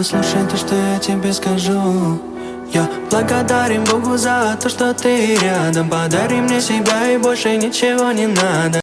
послушай то, что я тебе скажу. Я благодарен Богу за то, что ты рядом. Подари мне себя и больше ничего не надо.